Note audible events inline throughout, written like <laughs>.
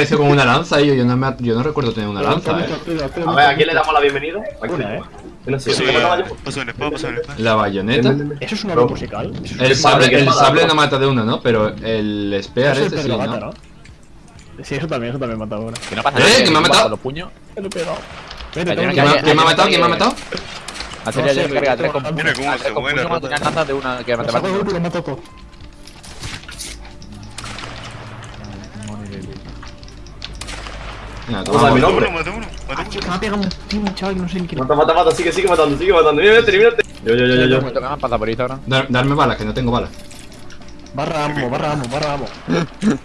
Apareció con una lanza y yo no, me, yo no recuerdo tener una lanza, eh. A ver, ¿a quién le damos la bienvenida? ¿eh? La bayoneta. ¿Eso es una voz musical? El sable, ¿qué el sable no mata de una, ¿no? Pero el spear este sí, ¿no? Sí, eso también, eso también mata ahora. Que no pasa ¿Eh? nada. ¿Que me ha matado? Lo he pegado. ¿Quién me, ha- matado? ¿Quién me ha matado? Hacer con de una que mata. Venga, ¿Cómo sabe mi toma. nombre? Mata uno, mata uno. Que me ha pegado un tío, un chaval que no sé ni quién es. Mata, mata, mata, sigue, sigue matando, sigue matando. Mira, mírate. Yo, yo, yo, yo, yo. Me toca más por Instagram. Dar- darme balas, que no tengo balas. Barra amo, barra amo, barra amo. <laughs>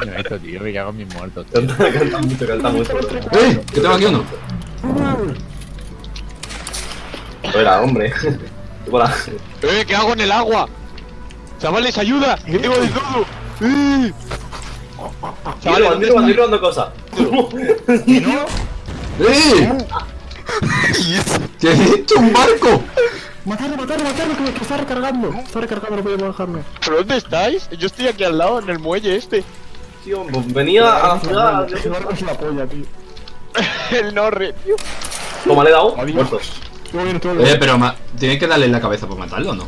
Mira esto, tío, me cago en mis muertos. Canta, mucho, canta mucho. ¡Eh! Que tengo aquí uno. Fuera, hombre. ¡Eh! ¿Qué hago en el agua? Chavales, ayuda, que tengo de todo. ¡Eh! Chavales, estoy robando, estoy robando cosas. <laughs> <laughs> ¡Eh! ¿Qué es esto? ¡Un barco! Matarlo, matarlo, matarlo, que me está recargando. Está recargando, no puedo bajarme. ¿Pero dónde estáis? Yo estoy aquí al lado, en el muelle este. Tío, pues venía a la ciudad. Ese barco es la polla, tío. El Norre, tío. Toma, le he dado. Adiós. Muerto. Estuvo bien, estuvo Eh, pero tiene que darle en la cabeza para matarlo, ¿o no?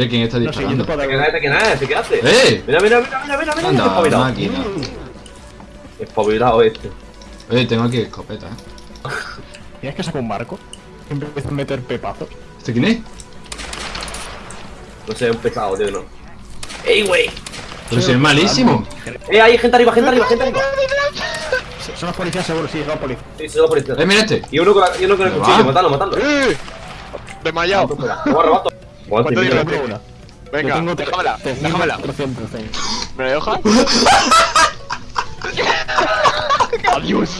Eh, ¿quién está No sé, yo disparando? te puedo ¿Quién dar. es? ¿Quién es? ¿Qué hace? ¡Eh! Mira, mira, mira, mira, mira, mira. Anda, Espabilado. máquina. Espabilado este. Eh, tengo aquí escopeta, ¿eh? ¿Tienes que sacar un barco? Siempre empiezan a meter pepazos. ¿Este quién es? No sé, un pesado, tío, no. ¡Ey, güey! Pero si es malísimo. ¡Eh, hay gente arriba, gente arriba, gente arriba! Son los policías seguro, sí, son los policías. Sí, se lo por izquierda. Eh, mira este. Y uno con, la, y uno con el ¿Qué cuchillo, va? matando, matando. ¡Eh! Desmayado. Rebato. ¿Cuánto dinero tengo? una. Venga, tengo déjamela, déjamela. 300, tengo. ¿Me la dejas? <laughs> Adiós.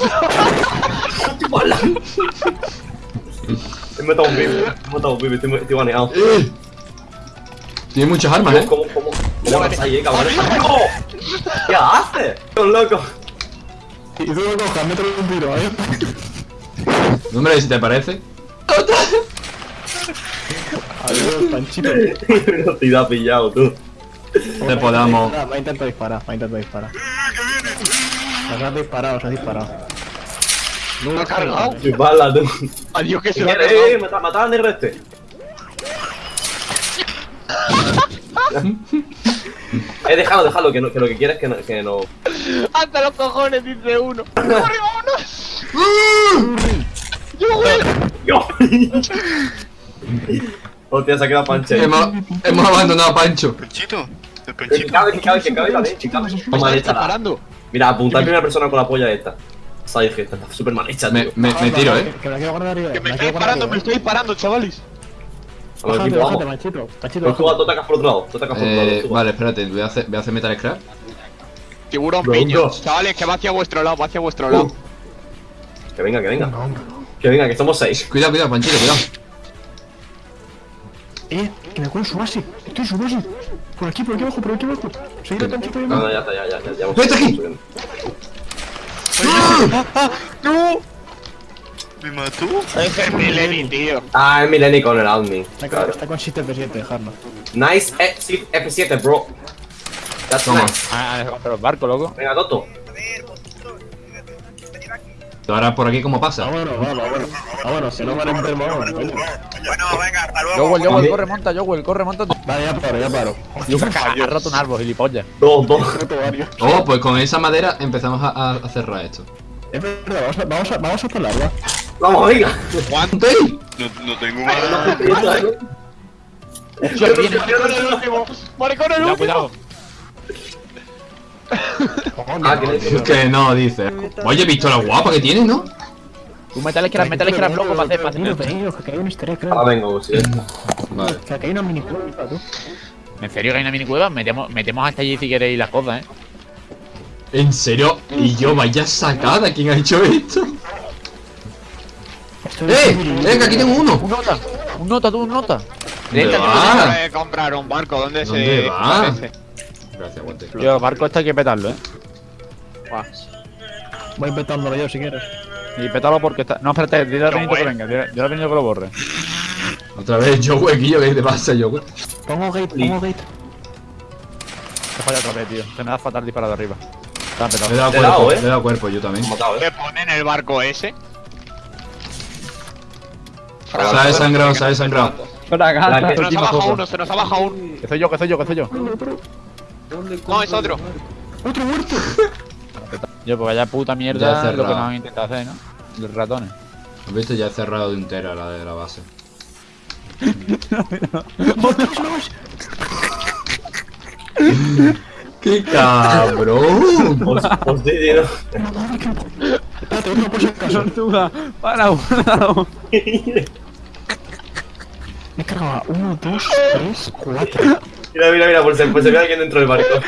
He matado un pibe, he matado un pibe, estoy, estoy baneado. Eh. Tiene muchas armas, ¿eh? ¿Cómo, cómo, cómo vas ahí, eh, <laughs> cabrón? ¡No! ¿Qué haces? ¡Son loco! Y tú lo cojas, mételo un tiro, ¿eh? Hombre, si te parece. <laughs> Adiós, Panchito. <laughs> te ha pillado, tú. Te podamos. Va a intentar disparar, va a intentar disparar. Os has disparado, os has disparado. ¿No ha cargado? Tú. Adiós, que se Eh, lo ha eh, cargado. mata, mata al negro este. <laughs> eh, déjalo, déjalo, que, no, que lo que quieres es que no, que no. ¡Hasta los cojones! Dice uno. <laughs> ¡Corre, vámonos! ¡Yo, güey! ¡Yo! Hostia, se ha quedado panche. Hemos, hemos abandonado a Pancho. Panchito, el panchito. cabe, que cabe, que cabe, que preparando. Mira, apunta a primera persona con la polla esta. Sabes que está súper mal hecha, Me, tío. me, me tiro, ¿eh? Que me la quiero guardar arriba. Que me la estoy quiero guardar disparando, me estoy disparando, chavales. A ver, Bájate, equipo, bájate, vamos. Panchito. Panchito, Pues tú, bájate. tú atacas por otro lado, tú atacas por otro lado. Eh, tú. vale, espérate, voy a hacer, voy a hacer Metal Scrap. Tiburón piño. Chavales, que va hacia vuestro lado, va hacia vuestro lado. Que venga, que venga. Que venga, que somos seis. Cuidado, cuidado, Panchito, cuidado. Cuelo su base. Estoy en su base. Por aquí, por aquí abajo, por aquí abajo. Seguid a Panchito y No, no, ya está, ya, ya, ya. ya Vete aquí. subiendo. ¡No! ¿Me mató? Es Mileni, tío. Ah, es Mileni con el admin. Está con- Claro. Está con 7F7, dejarlo. Nice eh, sí, F7, bro. That's Toma. nice. Ah, contra los barcos, loco. Venga, Toto. Ahora por aquí, ¿cómo pasa? Vámonos, vámonos. Vámonos, que no van a enfermo ahora. coño. Jowell, Jowell, corre, monta, Jowell, corre, monta. Vale, ya paro, ya paro. Dios, ha roto un árbol, gilipollas. Dos, dos. Oh, pues con esa madera empezamos a, a- a cerrar esto. Es verdad, vamos a, vamos a, vamos a por. Vamos, venga. ¡Aguante! No, no tengo. Maricón el Cuidado, último. Ah, que Que no, dice. Oye, visto la guapa que tiene, ¿no? Tú metales que eras, metales que eras loco para hacer, para hacer. que hay un easter egg, Ahora creo. vengo, sí. Vale. Que hay una mini cueva, tú. ¿En serio que hay una minicueva? Metemos, metemos hasta allí si queréis las cosas, eh. ¿En serio? Y yo, vaya sacada, ¿quién ha hecho esto? Esto es ¡Eh! mini- ¡Eh, que aquí tengo uno! Un nota, un nota, tú, un nota. ¿Dónde va? Comprar un barco. ¿Dónde se ¿Dónde va? parece? Gracias, aguante. Yo, el barco este hay que petarlo, eh. Voy inventándolo yo si quieres. Y pétalo porque está. No, espérate, dile a Benito que venga, dile dile a Benito que lo borre. Otra vez, yo, huequillo, ¿qué te pasa, yo, güey? Pongo gate, pongo gate. He fallado otra vez, tío. Se me da fatal disparado arriba. Está petado. dado Le he dado, cuerpo, eh. le he dado cuerpo yo también. Matado, eh. ¿Qué pone en el barco ese? Se ha desangrado, se ha desangrado. Se nos ha bajado uno, se nos ha bajado uno. Que soy yo, que soy yo, que soy yo. No, es otro. ¡Otro muerto! <laughs> Yo, pues vaya puta Ya mierda lo que nos han intentado hacer, ¿no? Los ratones. ¿Has visto? Ya he cerrado de entera la de la base. <laughs> <laughs> ¡Qué cabrón! Os, os. Espérate, otro por si acaso. Tortuga, para uno. Me he cargado a 1, 2, 3, 4. Mira, mira, mira, por si, por si ve alguien dentro del barco.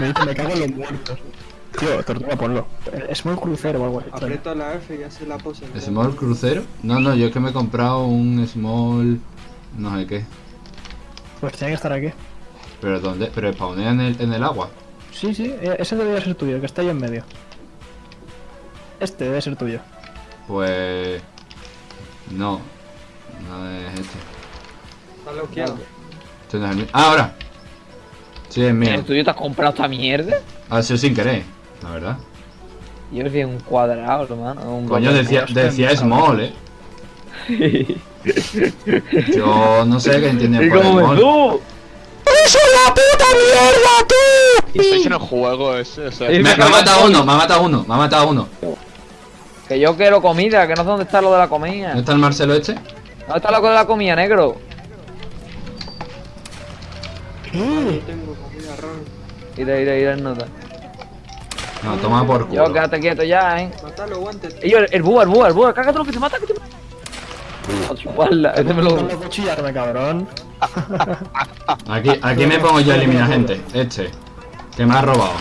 Me dice, me cago en los muertos. Tío, tortuga, ponlo. Es muy crucero o algo así. Aprieto la F y así la pose. ¿Small crucero? No, no, yo es que me he comprado un small. No sé qué. Pues tiene que estar aquí. ¿Pero dónde? ¿Pero spawnea en el, en el agua? Sí, sí, eh, ese debería ser tuyo, el que está ahí en medio. Este debe ser tuyo. Pues. No. No es este. Está bloqueado. Este no es el. ¡Ah, ahora! Sí, es mío. ¿El tuyo te has comprado esta mierda? Ha sido sin querer, la verdad. Yo vi un cuadrado, hermano. Un Coño, decía, decía small, eh. Yo no sé qué entiende <laughs> por small. tú? Estáis en el juego ese, o sea. Sí. Me, me ha matado uno, me ha matado uno, me ha matado uno. Que yo quiero comida, que no sé dónde está lo de la comida. ¿Dónde está el Marcelo este? ¿Dónde está lo de la comida, negro? Yo tengo comida ron. Ira, ira, ira, nota. No, toma por Yo, culo. quédate quieto ya, eh. Matalo, guantes. Y yo, el, búho, el búho, el búho, cágate lo que te mata, que te mata. A chuparla, este me lo. Ponlo cuchillarme, cabrón. <laughs> Aquí, aquí me pongo yo a eliminar gente. Este. Que me ha robado.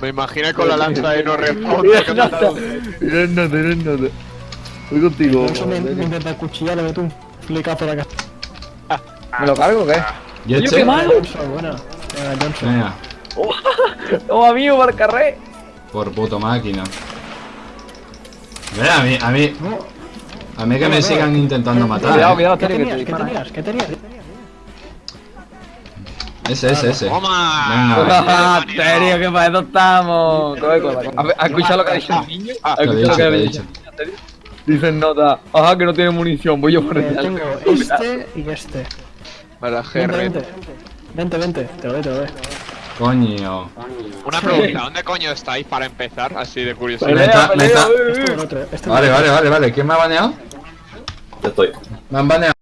Me imagino con la lanza de no. Mira el note, mira el note. Voy contigo. Me, me intenta cuchillarme tú. Flicazo la casa. ¿Me lo cargo o qué? ¿Y Oye, este? qué malo. Venga, Johnson. Venga, Toma <laughs> amigo para el carré. por puto máquina. Mira, a mí, a mí, a mí que me sigan intentando matar. Cuidado, eh. cuidado, ¿Qué Terry, que te tenías? ¿Qué tenías? ¿Qué tenías? Ese, ese, ese. ¡Toma! Venga, <laughs> Ah, que para eso estamos. ¿Has has escuchado lo que ha dicho el niño? ¿Has Lo he escuchado lo que ha dicho? Dicen nota. Ajá, que no tiene munición. Voy yo por el tengo <laughs> este y este. Para GR. vente. Vente, vente. Te lo doy, te lo doy. Coño. Una pregunta, ¿dónde coño estáis para empezar? Así de curiosidad. Me está- me está- Este otro. Este Vale, vale, vale, vale. ¿Quién me ha baneado? Yo estoy. Me han baneado.